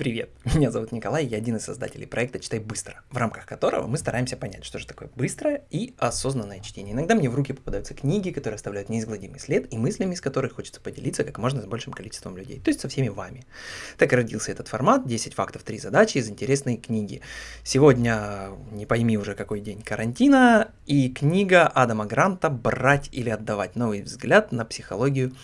Привет, меня зовут Николай, я один из создателей проекта «Читай быстро», в рамках которого мы стараемся понять, что же такое быстрое и осознанное чтение. Иногда мне в руки попадаются книги, которые оставляют неизгладимый след, и мыслями из которых хочется поделиться как можно с большим количеством людей, то есть со всеми вами. Так и родился этот формат «10 фактов, 3 задачи» из интересной книги. Сегодня, не пойми уже какой день карантина, и книга Адама Гранта «Брать или отдавать. Новый взгляд на психологию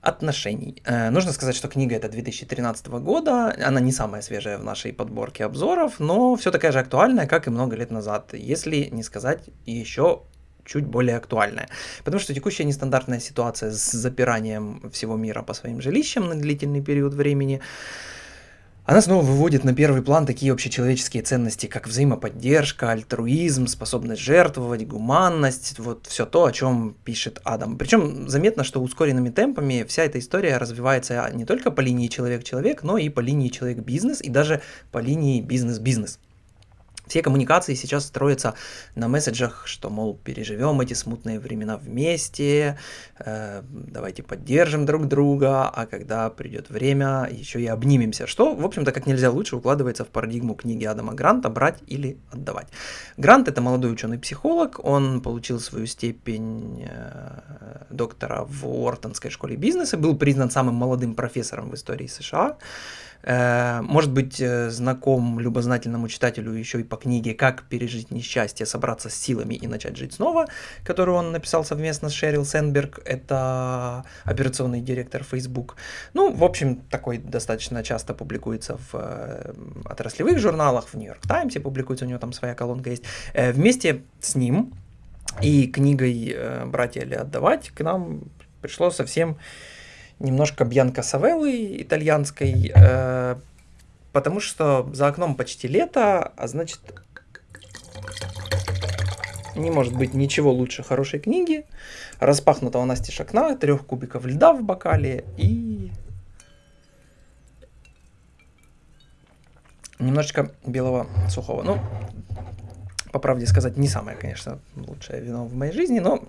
отношений. Э, нужно сказать, что книга это 2013 года, она не самая свежая в нашей подборке обзоров, но все такая же актуальная, как и много лет назад, если не сказать еще чуть более актуальная. Потому что текущая нестандартная ситуация с запиранием всего мира по своим жилищам на длительный период времени – она снова выводит на первый план такие общечеловеческие ценности, как взаимоподдержка, альтруизм, способность жертвовать, гуманность, вот все то, о чем пишет Адам. Причем заметно, что ускоренными темпами вся эта история развивается не только по линии человек-человек, но и по линии человек-бизнес, и даже по линии бизнес-бизнес. Все коммуникации сейчас строятся на месседжах, что, мол, переживем эти смутные времена вместе, э, давайте поддержим друг друга, а когда придет время, еще и обнимемся, что, в общем-то, как нельзя лучше укладывается в парадигму книги Адама Гранта «Брать или отдавать». Грант – это молодой ученый-психолог, он получил свою степень э, доктора в Уортонской школе бизнеса, был признан самым молодым профессором в истории США, может быть, э, знаком любознательному читателю еще и по книге «Как пережить несчастье, собраться с силами и начать жить снова», которую он написал совместно с Шерил Сенберг, это операционный директор Facebook. Ну, в общем, такой достаточно часто публикуется в э, отраслевых журналах, в Нью-Йорк Таймсе публикуется, у него там своя колонка есть. Вместе с ним и книгой «Братья или отдавать» к нам пришло совсем немножко Бьянка Савеллы итальянской, э, потому что за окном почти лето, а значит не может быть ничего лучше хорошей книги, распахнутого настежь окна, трех кубиков льда в бокале и немножечко белого сухого. Ну, по правде сказать, не самое, конечно, лучшее вино в моей жизни, но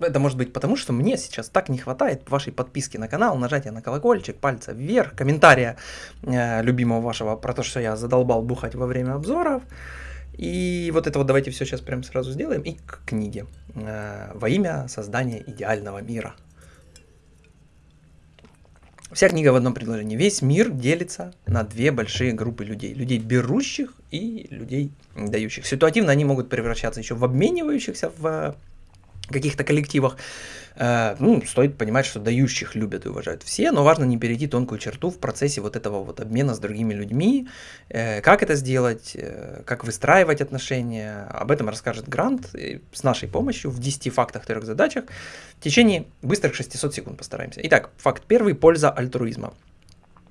это может быть потому, что мне сейчас так не хватает вашей подписки на канал, нажатия на колокольчик, пальца вверх, комментария э, любимого вашего про то, что я задолбал бухать во время обзоров. И вот это вот давайте все сейчас прям сразу сделаем. И к книге. Э, во имя создания идеального мира. Вся книга в одном предложении. Весь мир делится на две большие группы людей. Людей берущих и людей дающих. Ситуативно они могут превращаться еще в обменивающихся в каких-то коллективах, э, ну, стоит понимать, что дающих любят и уважают все, но важно не перейти тонкую черту в процессе вот этого вот обмена с другими людьми, э, как это сделать, э, как выстраивать отношения, об этом расскажет Грант с нашей помощью в 10 фактах, трех задачах в течение быстрых 600 секунд постараемся. Итак, факт первый – польза альтруизма.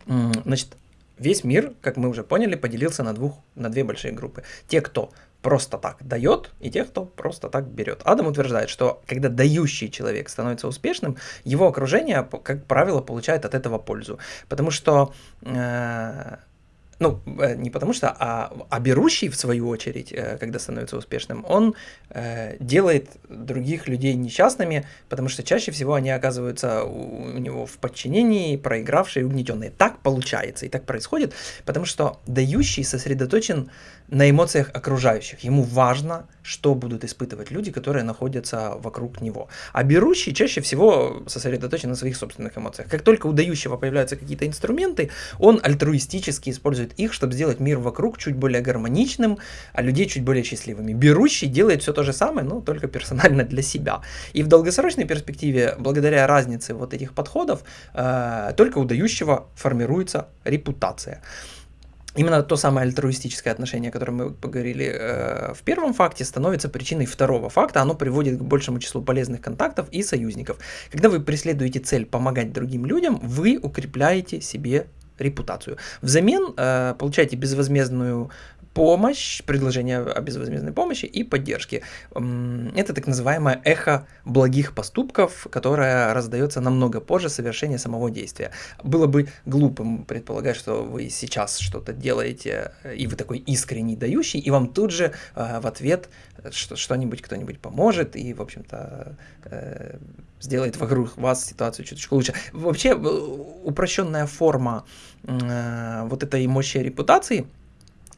Значит, весь мир, как мы уже поняли, поделился на, двух, на две большие группы. Те, кто просто так дает, и тех, кто просто так берет. Адам утверждает, что когда дающий человек становится успешным, его окружение, как правило, получает от этого пользу. Потому что э, ну, э, не потому что, а, а берущий, в свою очередь, э, когда становится успешным, он э, делает других людей несчастными, потому что чаще всего они оказываются у, у него в подчинении, проигравшие, угнетенные. Так получается и так происходит, потому что дающий сосредоточен на эмоциях окружающих. Ему важно, что будут испытывать люди, которые находятся вокруг него. А берущий чаще всего сосредоточен на своих собственных эмоциях. Как только у дающего появляются какие-то инструменты, он альтруистически использует использует их, чтобы сделать мир вокруг чуть более гармоничным, а людей чуть более счастливыми. Берущий делает все то же самое, но только персонально для себя. И в долгосрочной перспективе, благодаря разнице вот этих подходов, э, только у дающего формируется репутация. Именно то самое альтруистическое отношение, о котором мы поговорили э, в первом факте, становится причиной второго факта. Оно приводит к большему числу полезных контактов и союзников. Когда вы преследуете цель помогать другим людям, вы укрепляете себе репутацию. Взамен э, получаете безвозмездную помощь, предложение о безвозмездной помощи и поддержки. Это так называемое эхо благих поступков, которое раздается намного позже совершения самого действия. Было бы глупым предполагать, что вы сейчас что-то делаете, и вы такой искренний дающий, и вам тут же э, в ответ что-нибудь кто-нибудь поможет, и, в общем-то, э, сделает вокруг вас ситуацию чуточку лучше. Вообще, э, упрощенная форма вот этой мощи репутации –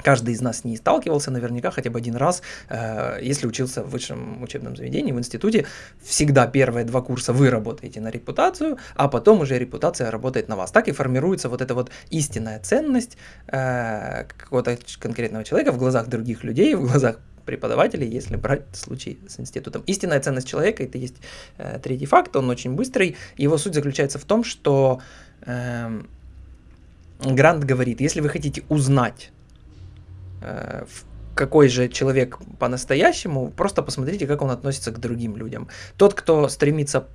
Каждый из нас не сталкивался наверняка хотя бы один раз, э, если учился в высшем учебном заведении, в институте, всегда первые два курса вы работаете на репутацию, а потом уже репутация работает на вас. Так и формируется вот эта вот истинная ценность э, какого-то конкретного человека в глазах других людей, в глазах преподавателей, если брать случай с институтом. Истинная ценность человека, это есть э, третий факт, он очень быстрый. Его суть заключается в том, что э, Грант говорит, если вы хотите узнать какой же человек по-настоящему, просто посмотрите, как он относится к другим людям. Тот, кто стремится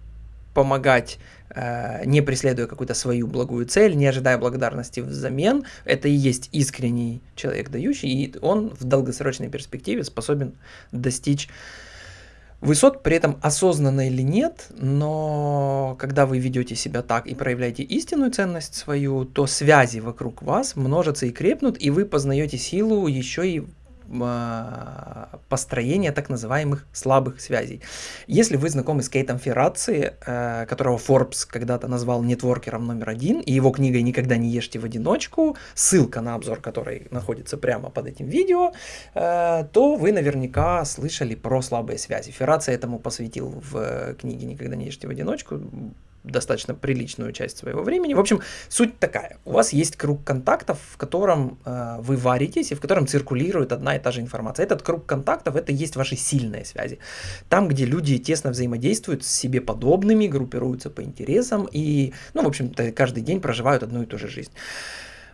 помогать, э, не преследуя какую-то свою благую цель, не ожидая благодарности взамен, это и есть искренний человек дающий, и он в долгосрочной перспективе способен достичь высот, при этом осознанно или нет, но когда вы ведете себя так и проявляете истинную ценность свою, то связи вокруг вас множатся и крепнут, и вы познаете силу еще и построения так называемых слабых связей. Если вы знакомы с Кейтом Ферраци, э, которого Forbes когда-то назвал нетворкером номер один, и его книгой «Никогда не ешьте в одиночку», ссылка на обзор, который находится прямо под этим видео, э, то вы наверняка слышали про слабые связи. Ферраци этому посвятил в книге «Никогда не ешьте в одиночку» достаточно приличную часть своего времени. В общем, суть такая. У вас есть круг контактов, в котором э, вы варитесь и в котором циркулирует одна и та же информация. Этот круг контактов – это есть ваши сильные связи. Там, где люди тесно взаимодействуют с себе подобными, группируются по интересам и, ну, в общем-то, каждый день проживают одну и ту же жизнь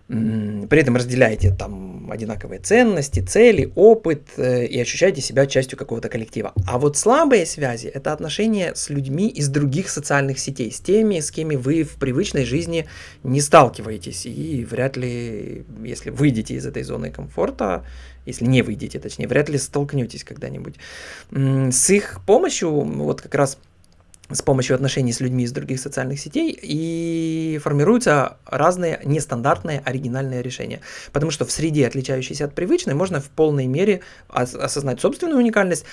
при этом разделяете там одинаковые ценности, цели, опыт э, и ощущаете себя частью какого-то коллектива. А вот слабые связи – это отношения с людьми из других социальных сетей, с теми, с кем вы в привычной жизни не сталкиваетесь. И вряд ли, если выйдете из этой зоны комфорта, если не выйдете, точнее, вряд ли столкнетесь когда-нибудь. С их помощью, вот как раз с помощью отношений с людьми из других социальных сетей и формируются разные нестандартные оригинальные решения. Потому что в среде, отличающейся от привычной, можно в полной мере осознать собственную уникальность,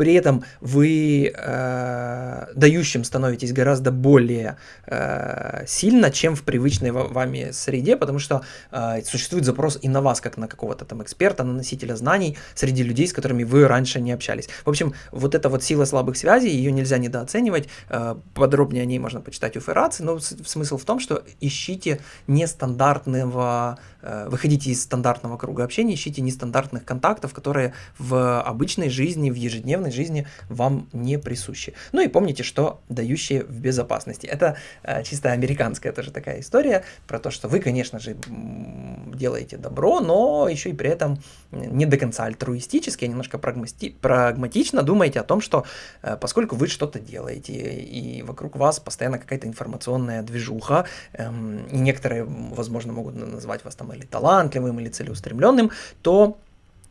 при этом вы э, дающим становитесь гораздо более э, сильно, чем в привычной вами среде, потому что э, существует запрос и на вас, как на какого-то там эксперта, на носителя знаний среди людей, с которыми вы раньше не общались. В общем, вот эта вот сила слабых связей, ее нельзя недооценивать, э, подробнее о ней можно почитать у Ферраци, но смысл в том, что ищите нестандартного, э, выходите из стандартного круга общения, ищите нестандартных контактов, которые в обычной жизни, в ежедневной повседневной жизни вам не присущи. Ну и помните, что дающие в безопасности. Это э, чисто американская тоже такая история про то, что вы, конечно же, делаете добро, но еще и при этом не до конца альтруистически, а немножко прагмати прагматично думаете о том, что э, поскольку вы что-то делаете, и вокруг вас постоянно какая-то информационная движуха, э, и некоторые, возможно, могут назвать вас там или талантливым, или целеустремленным, то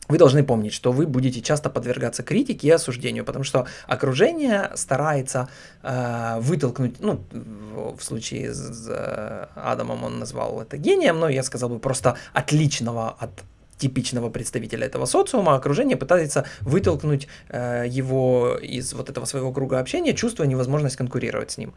вы должны помнить, что вы будете часто подвергаться критике и осуждению, потому что окружение старается э, вытолкнуть, ну, в случае с э, Адамом он назвал это гением, но я сказал бы просто отличного от типичного представителя этого социума, окружение пытается вытолкнуть э, его из вот этого своего круга общения, чувствуя невозможность конкурировать с ним.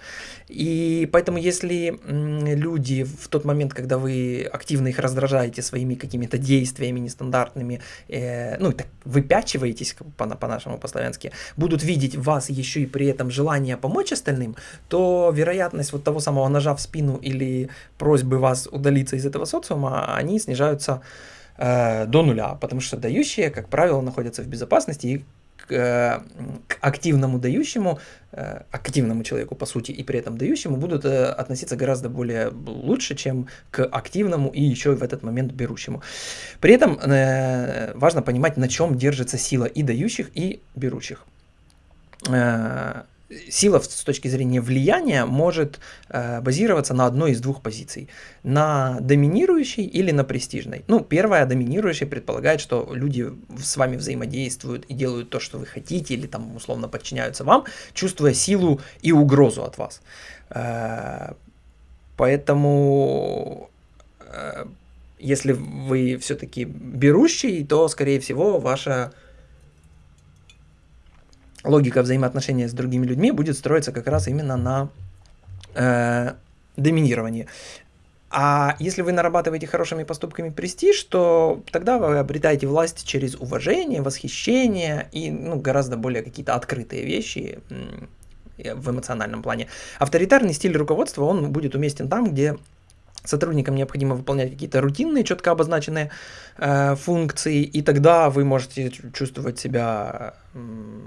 И поэтому если люди в тот момент, когда вы активно их раздражаете своими какими-то действиями нестандартными, э, ну, так выпячиваетесь по-нашему, по по-славянски, будут видеть вас еще и при этом желание помочь остальным, то вероятность вот того самого ножа в спину или просьбы вас удалиться из этого социума, они снижаются э, до нуля, потому что дающие, как правило, находятся в безопасности и к, э, к активному дающему, э, активному человеку, по сути, и при этом дающему будут относиться гораздо более лучше, чем к активному и еще в этот момент берущему. При этом важно понимать, на чем держится сила и дающих, и берущих. Сила с точки зрения влияния может э, базироваться на одной из двух позиций. На доминирующей или на престижной. Ну, первая, доминирующая, предполагает, что люди с вами взаимодействуют и делают то, что вы хотите, или там условно подчиняются вам, чувствуя силу и угрозу от вас. Э, поэтому э, если вы все-таки берущий, то, скорее всего, ваша логика взаимоотношения с другими людьми будет строиться как раз именно на э, доминировании. А если вы нарабатываете хорошими поступками престиж, то тогда вы обретаете власть через уважение, восхищение и ну, гораздо более какие-то открытые вещи в эмоциональном плане. Авторитарный стиль руководства, он будет уместен там, где сотрудникам необходимо выполнять какие-то рутинные, четко обозначенные э, функции, и тогда вы можете чувствовать себя э,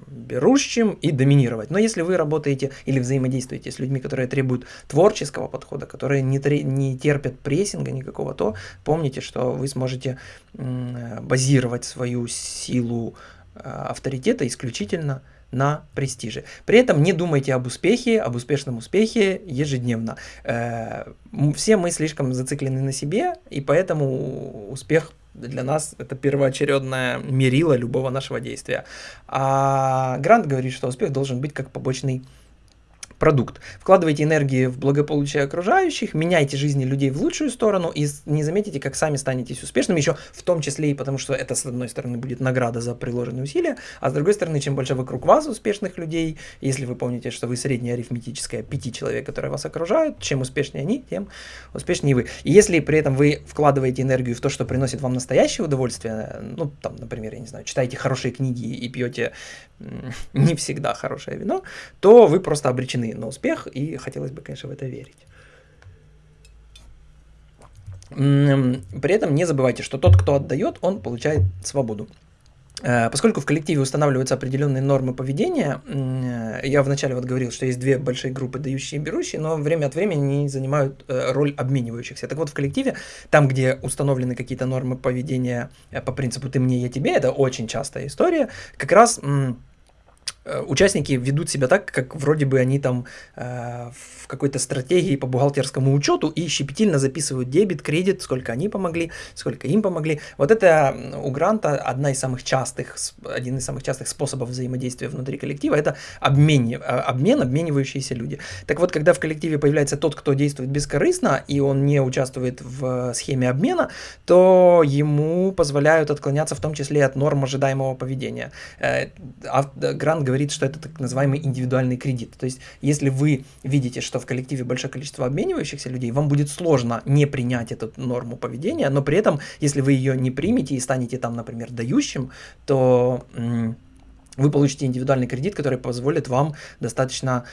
берущим и доминировать. Но если вы работаете или взаимодействуете с людьми, которые требуют творческого подхода, которые не, не терпят прессинга никакого, то помните, что вы сможете э, базировать свою силу э, авторитета исключительно на престиже. При этом не думайте об успехе, об успешном успехе ежедневно. Э, все мы слишком зациклены на себе, и поэтому успех для нас это первоочередное мерило любого нашего действия. А Грант говорит, что успех должен быть как побочный продукт. Вкладывайте энергии в благополучие окружающих, меняйте жизни людей в лучшую сторону и не заметите, как сами станетесь успешными, еще в том числе и потому, что это, с одной стороны, будет награда за приложенные усилия, а с другой стороны, чем больше вокруг вас успешных людей, если вы помните, что вы средняя арифметическая пяти человек, которые вас окружают, чем успешнее они, тем успешнее вы. И если при этом вы вкладываете энергию в то, что приносит вам настоящее удовольствие, ну, там, например, я не знаю, читаете хорошие книги и пьете не всегда хорошее вино, то вы просто обречены на успех, и хотелось бы, конечно, в это верить. При этом не забывайте, что тот, кто отдает, он получает свободу. Э, поскольку в коллективе устанавливаются определенные нормы поведения, я вначале вот говорил, что есть две большие группы, дающие и берущие, но время от времени они занимают э, роль обменивающихся. Так вот, в коллективе, там, где установлены какие-то нормы поведения э, по принципу «ты мне, я тебе», это очень частая история, как раз Э, участники ведут себя так, как вроде бы они там э, в какой-то стратегии по бухгалтерскому учету и щепетильно записывают дебет, кредит, сколько они помогли, сколько им помогли. Вот это у гранта одна из самых частых, один из самых частых способов взаимодействия внутри коллектива, это обмен, э, обмен, обменивающиеся люди. Так вот, когда в коллективе появляется тот, кто действует бескорыстно, и он не участвует в схеме обмена, то ему позволяют отклоняться в том числе от норм ожидаемого поведения. Э, грант говорит, говорит, что это так называемый индивидуальный кредит. То есть, если вы видите, что в коллективе большое количество обменивающихся людей, вам будет сложно не принять эту норму поведения, но при этом, если вы ее не примете и станете там, например, дающим, то вы получите индивидуальный кредит, который позволит вам достаточно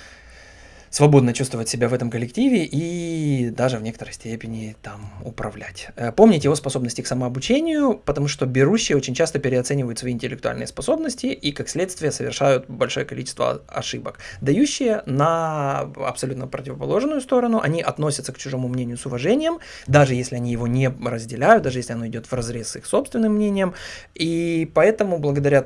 свободно чувствовать себя в этом коллективе и даже в некоторой степени там управлять. Э, помните его способности к самообучению, потому что берущие очень часто переоценивают свои интеллектуальные способности и, как следствие, совершают большое количество ошибок. Дающие на абсолютно противоположную сторону, они относятся к чужому мнению с уважением, даже если они его не разделяют, даже если оно идет в разрез с их собственным мнением, и поэтому благодаря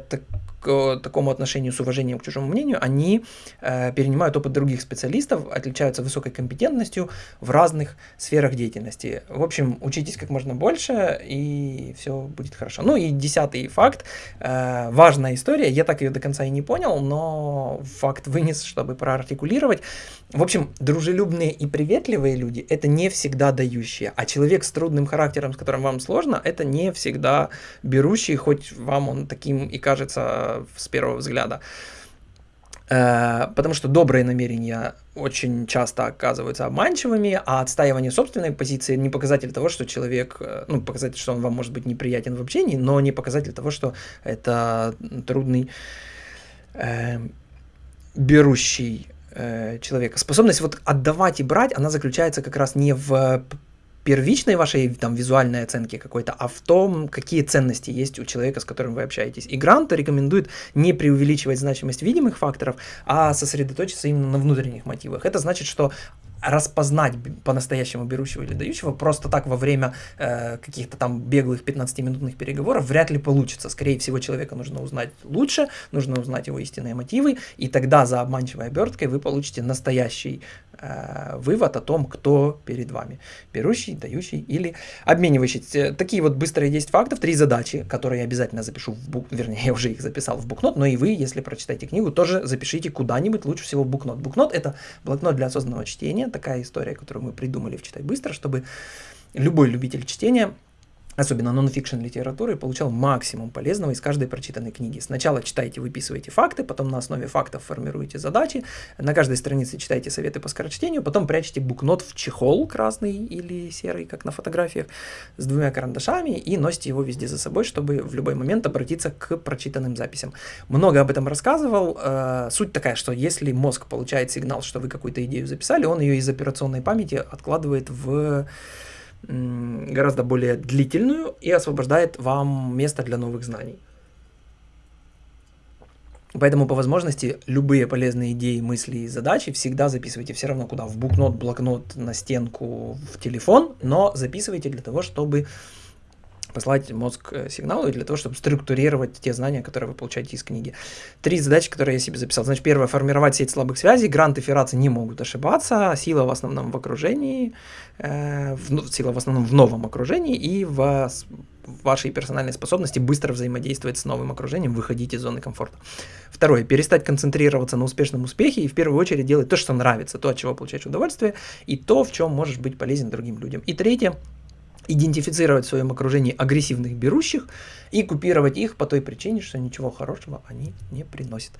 такому отношению с уважением к чужому мнению, они э, перенимают опыт других специалистов, отличаются высокой компетентностью в разных сферах деятельности. В общем, учитесь как можно больше, и все будет хорошо. Ну и десятый факт, э, важная история, я так ее до конца и не понял, но факт вынес, чтобы проартикулировать. В общем, дружелюбные и приветливые люди – это не всегда дающие, а человек с трудным характером, с которым вам сложно, это не всегда берущий, хоть вам он таким и кажется с первого взгляда. Э, потому что добрые намерения очень часто оказываются обманчивыми, а отстаивание собственной позиции не показатель того, что человек, э, ну, показатель, что он вам может быть неприятен в общении, но не показатель того, что это трудный э, берущий э, человека. Способность вот отдавать и брать, она заключается как раз не в первичной вашей там визуальной оценки какой-то, а в том, какие ценности есть у человека, с которым вы общаетесь. И Грант рекомендует не преувеличивать значимость видимых факторов, а сосредоточиться именно на внутренних мотивах. Это значит, что распознать по-настоящему берущего или дающего просто так во время э, каких-то там беглых 15-минутных переговоров вряд ли получится. Скорее всего, человека нужно узнать лучше, нужно узнать его истинные мотивы, и тогда за обманчивой оберткой вы получите настоящий Э, вывод о том, кто перед вами. Берущий, дающий или обменивающий. Такие вот быстрые 10 фактов, три задачи, которые я обязательно запишу в бук... Вернее, я уже их записал в букнот, но и вы, если прочитаете книгу, тоже запишите куда-нибудь, лучше всего в букнот. Букнот — это блокнот для осознанного чтения, такая история, которую мы придумали в «Читай быстро», чтобы любой любитель чтения особенно нон-фикшн литературы, получал максимум полезного из каждой прочитанной книги. Сначала читайте, выписывайте факты, потом на основе фактов формируете задачи, на каждой странице читайте советы по скорочтению, потом прячете букнот в чехол красный или серый, как на фотографиях, с двумя карандашами и носите его везде за собой, чтобы в любой момент обратиться к прочитанным записям. Много об этом рассказывал. Э, суть такая, что если мозг получает сигнал, что вы какую-то идею записали, он ее из операционной памяти откладывает в гораздо более длительную и освобождает вам место для новых знаний. Поэтому по возможности любые полезные идеи, мысли и задачи всегда записывайте все равно куда, в букнот, блокнот, на стенку, в телефон, но записывайте для того, чтобы послать мозг э, сигналы для того, чтобы структурировать те знания, которые вы получаете из книги. Три задачи, которые я себе записал. Значит, первое, формировать сеть слабых связей. Грант и феррации не могут ошибаться. Сила в основном в окружении, в, сила в основном в новом окружении и в вашей персональной способности быстро взаимодействовать с новым окружением, выходить из зоны комфорта. Второе, перестать концентрироваться на успешном успехе и в первую очередь делать то, что нравится, то, от чего получаешь удовольствие, и то, в чем можешь быть полезен другим людям. И третье, идентифицировать в своем окружении агрессивных берущих и купировать их по той причине, что ничего хорошего они не приносят.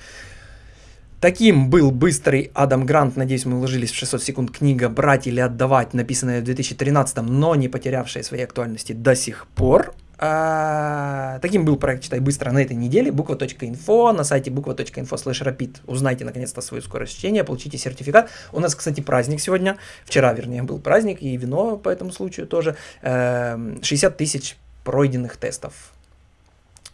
Таким был быстрый Адам Грант, надеюсь, мы уложились в 600 секунд, книга «Брать или отдавать», написанная в 2013, но не потерявшая своей актуальности до сих пор. А, таким был проект «Читай быстро» на этой неделе. Буква.инфо, на сайте буква.инфо слэш rapid. Узнайте наконец-то свою скорость чтения, получите сертификат. У нас, кстати, праздник сегодня. Вчера, вернее, был праздник, и вино по этому случаю тоже. 60 эм, тысяч пройденных тестов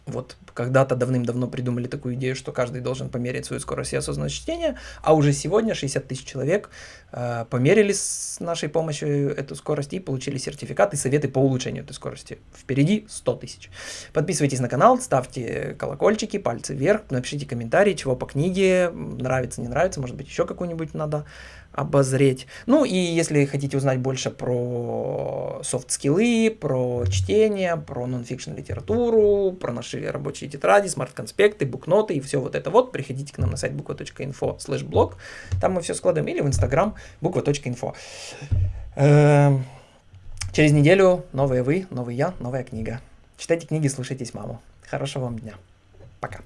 вот когда-то давным-давно придумали такую идею, что каждый должен померить свою скорость и осознанность чтения, а уже сегодня 60 тысяч человек э, померили с нашей помощью эту скорость и получили сертификат и советы по улучшению этой скорости. Впереди 100 тысяч. Подписывайтесь на канал, ставьте колокольчики, пальцы вверх, напишите комментарии, чего по книге, нравится, не нравится, может быть еще какую-нибудь надо обозреть. Ну и если хотите узнать больше про софт-скиллы, про чтение, про нон-фикшн литературу, про наши рабочие тетради, смарт-конспекты, букноты и все вот это вот, приходите к нам на сайт буква.инфо слэш блог, там мы все складываем, или в инстаграм буква.инфо. Эм, через неделю новые вы, новый я, новая книга. Читайте книги, слушайтесь маму. Хорошего вам дня. Пока.